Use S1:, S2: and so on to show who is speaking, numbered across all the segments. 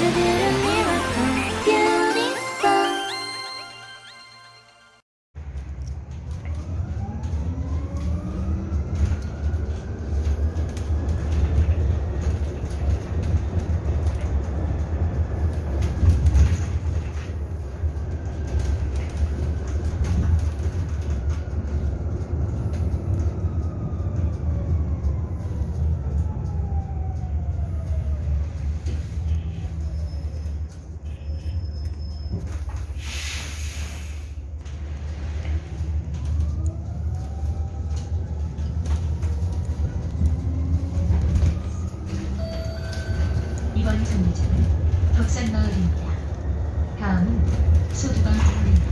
S1: to the beautiful 이번 정류장은 덕산마을입니다. 다음은 소두방 공원입니다.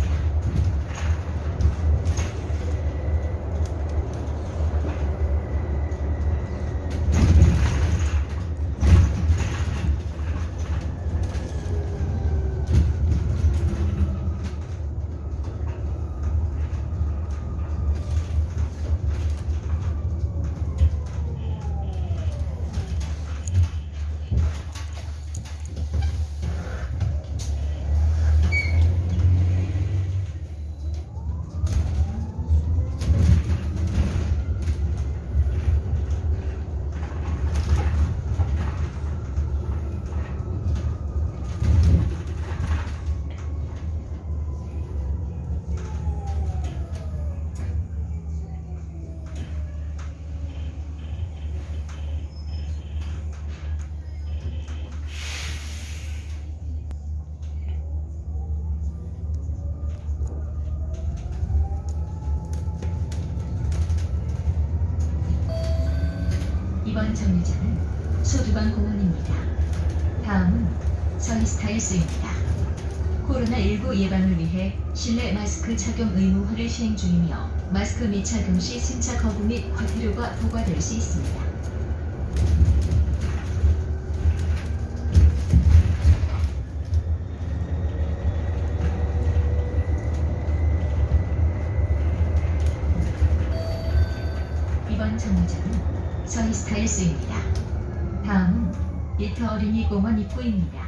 S1: 이번 정류장은 소두방 공원입니다. 다음은 서이스타일스입니다. 코로나19 예방을 위해 실내 마스크 착용 의무화를 시행 중이며 마스크 미착용 시 승차 거부 및 과태료가 부과될 수 있습니다. 이번 정류장은 서이스타일스입니다. 다음은 일터 어린이 공원
S2: 입구입니다.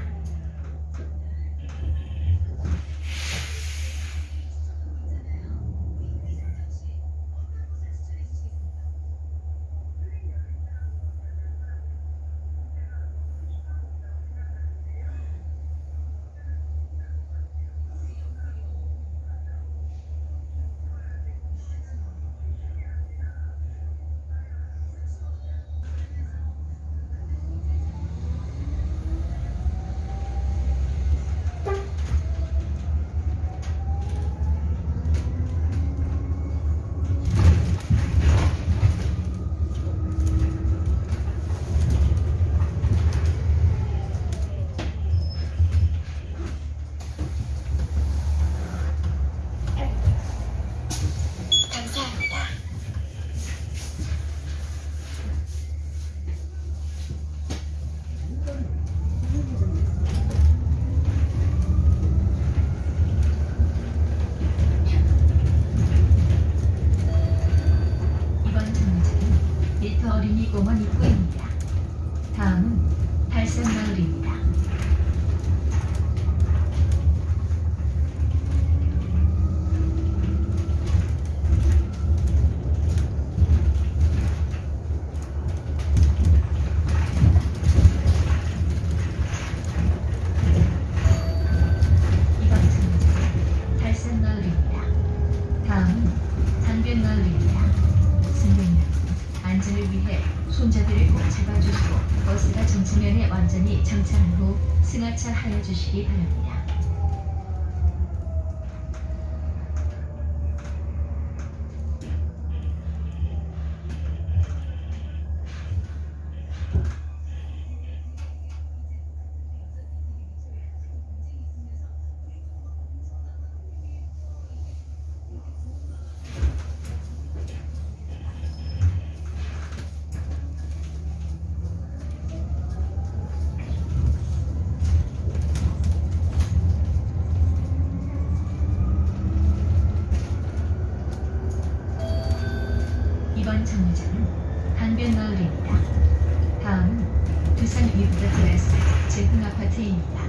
S1: 이번 정류장은 일터 어린이 공원 입구입니다. 다음은 달산마을입니다. 이번 정류장은 달산마을입니다. 다음은 단변마을입니다. 승객 안전을 위해 손잡이를 꼭 잡아주시고 버스가 정차면에 완전히 정차한 후 승하차 하여 주시기 바랍니다. 이번 정류장은 강변마을입니다. 다음은 두산 위브라 드레스 제흥 아파트입니다.